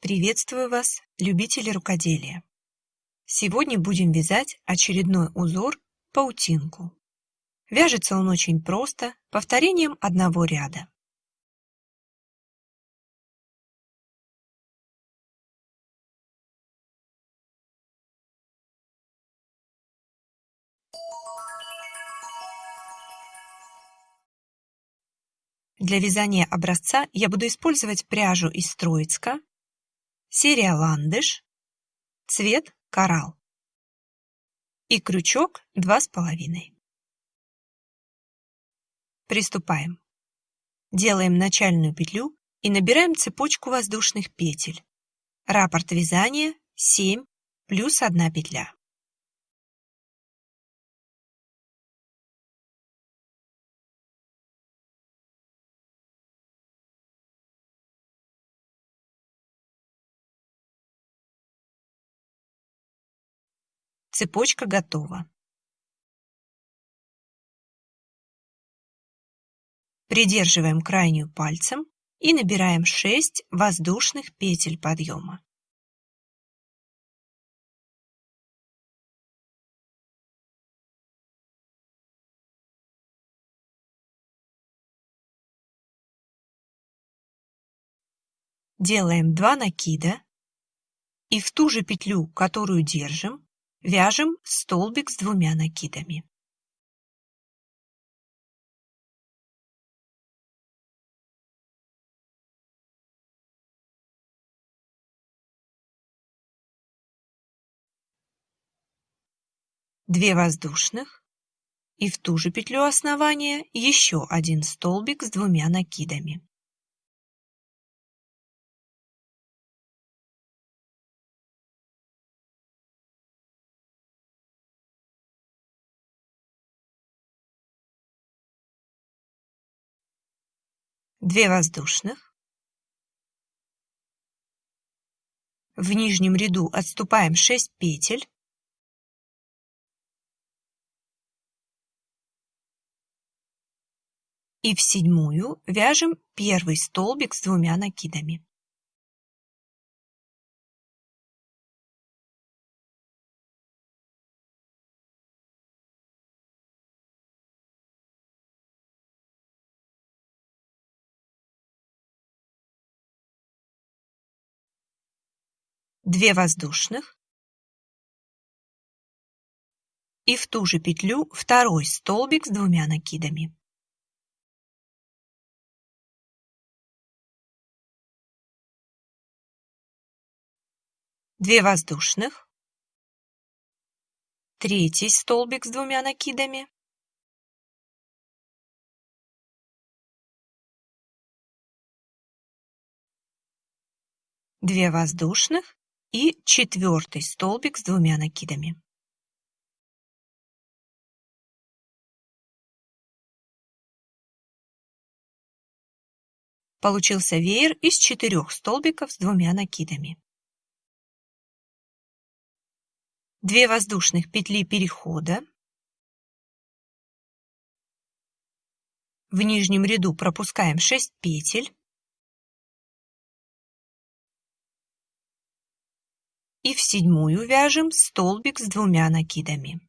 Приветствую вас, любители рукоделия! Сегодня будем вязать очередной узор паутинку. Вяжется он очень просто, повторением одного ряда. Для вязания образца я буду использовать пряжу из Троицка, серия ландыш, цвет коралл и крючок два с половиной. Приступаем. Делаем начальную петлю и набираем цепочку воздушных петель. Раппорт вязания 7 плюс 1 петля. Цепочка готова. Придерживаем крайнюю пальцем и набираем 6 воздушных петель подъема. Делаем 2 накида и в ту же петлю, которую держим, Вяжем столбик с двумя накидами. Две воздушных и в ту же петлю основания еще один столбик с двумя накидами. Две воздушных. В нижнем ряду отступаем 6 петель. И в седьмую вяжем первый столбик с двумя накидами. Две воздушных и в ту же петлю второй столбик с двумя накидами. Две воздушных, третий столбик с двумя накидами, две воздушных и четвертый столбик с двумя накидами. Получился веер из четырех столбиков с двумя накидами. Две воздушных петли перехода. В нижнем ряду пропускаем 6 петель. И в седьмую вяжем столбик с двумя накидами.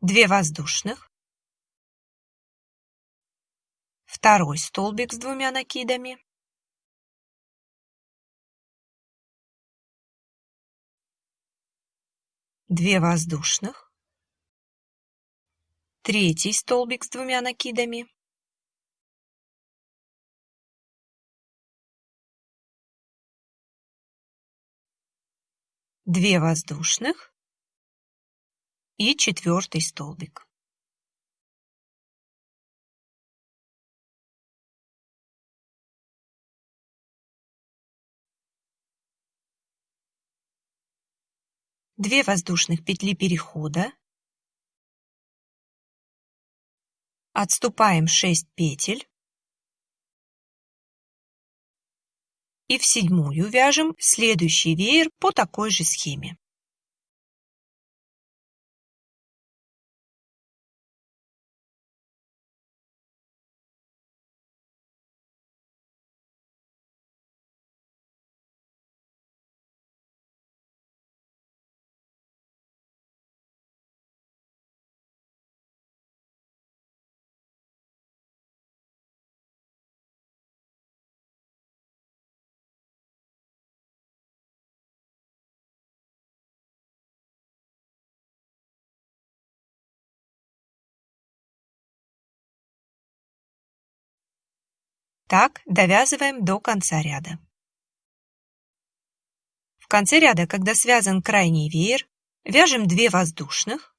Две воздушных, второй столбик с двумя накидами, две воздушных, третий столбик с двумя накидами, две воздушных и четвертый столбик. Две воздушных петли перехода Отступаем 6 петель. И в седьмую вяжем следующий веер по такой же схеме. Так довязываем до конца ряда. В конце ряда, когда связан крайний веер, вяжем 2 воздушных,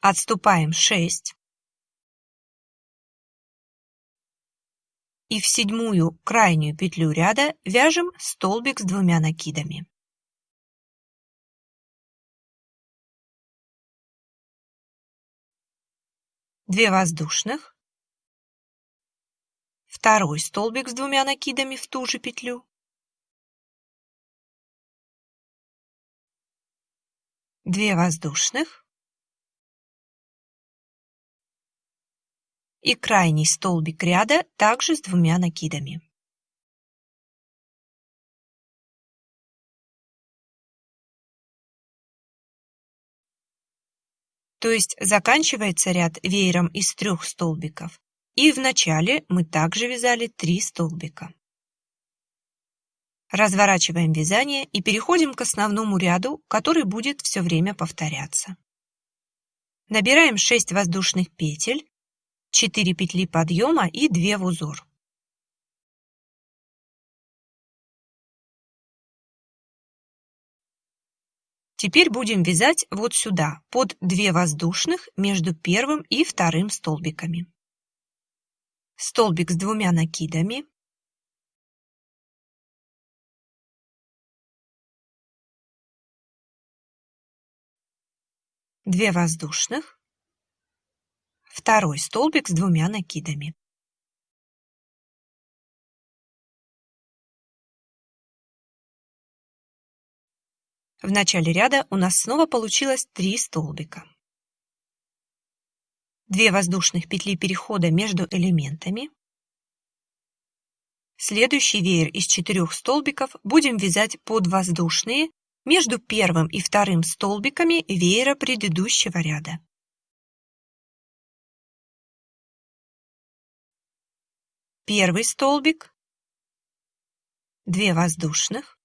отступаем 6 и в седьмую крайнюю петлю ряда вяжем столбик с двумя накидами. Две воздушных, второй столбик с двумя накидами в ту же петлю, две воздушных. И крайний столбик ряда также с двумя накидами. То есть заканчивается ряд веером из трех столбиков, и в начале мы также вязали 3 столбика. Разворачиваем вязание и переходим к основному ряду, который будет все время повторяться. Набираем 6 воздушных петель 4 петли подъема и 2 в узор. Теперь будем вязать вот сюда, под 2 воздушных между первым и вторым столбиками. Столбик с двумя накидами. Две воздушных второй столбик с двумя накидами. В начале ряда у нас снова получилось 3 столбика. 2 воздушных петли перехода между элементами. Следующий веер из четырех столбиков будем вязать под воздушные между первым и вторым столбиками веера предыдущего ряда. Первый столбик, 2 воздушных,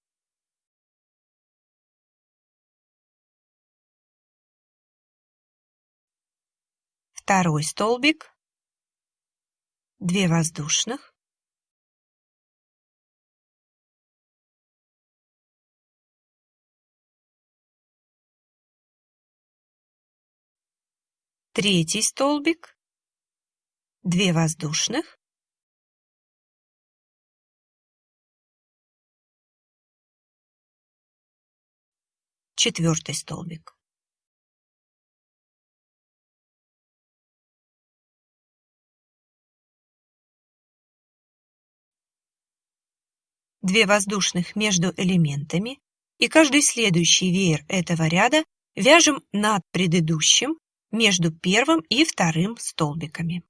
второй столбик, 2 воздушных, третий столбик, 2 воздушных, четвертый столбик. Две воздушных между элементами и каждый следующий веер этого ряда вяжем над предыдущим между первым и вторым столбиками.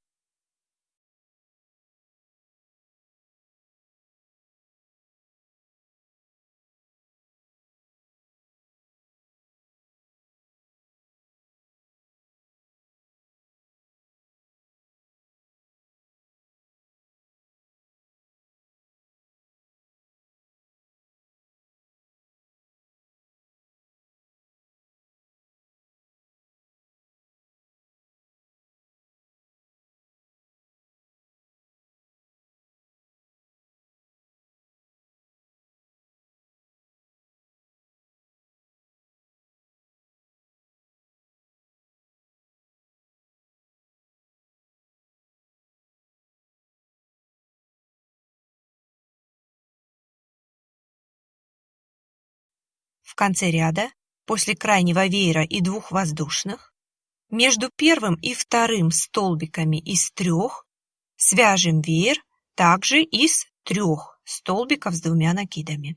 В конце ряда, после крайнего веера и двух воздушных, между первым и вторым столбиками из трех свяжем веер также из трех столбиков с двумя накидами.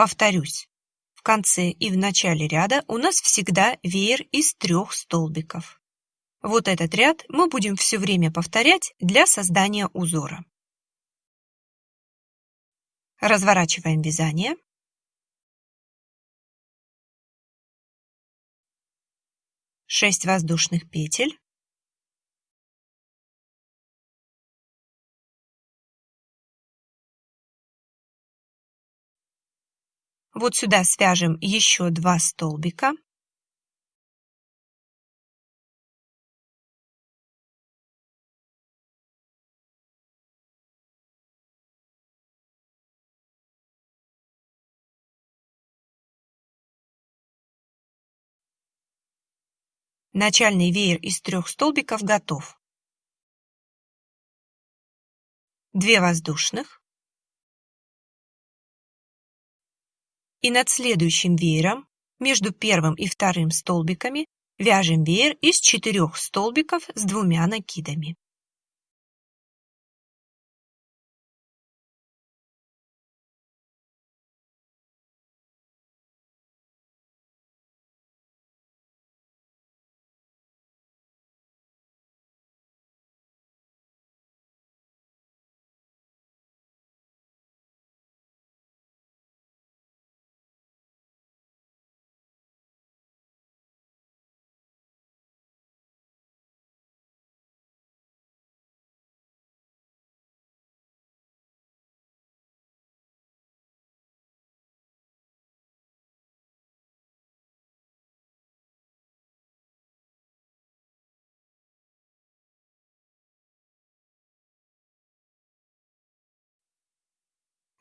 Повторюсь, в конце и в начале ряда у нас всегда веер из трех столбиков. Вот этот ряд мы будем все время повторять для создания узора. Разворачиваем вязание. Шесть воздушных петель. Вот сюда свяжем еще два столбика. Начальный веер из трех столбиков готов. Две воздушных. И над следующим веером между первым и вторым столбиками вяжем веер из четырех столбиков с двумя накидами.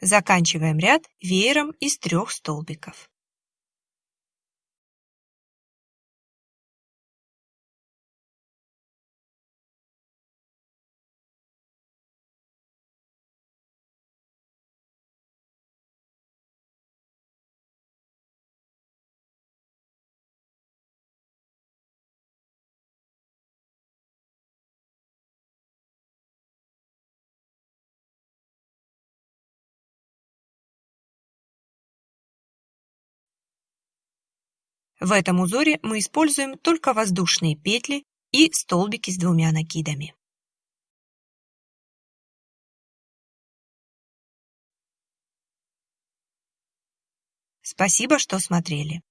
Заканчиваем ряд веером из трех столбиков. В этом узоре мы используем только воздушные петли и столбики с двумя накидами. Спасибо, что смотрели.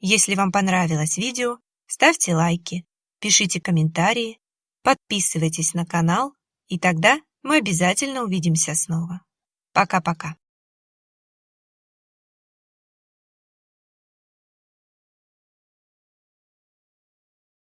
Если вам понравилось видео, ставьте лайки, пишите комментарии, подписывайтесь на канал, и тогда мы обязательно увидимся снова. Пока-пока.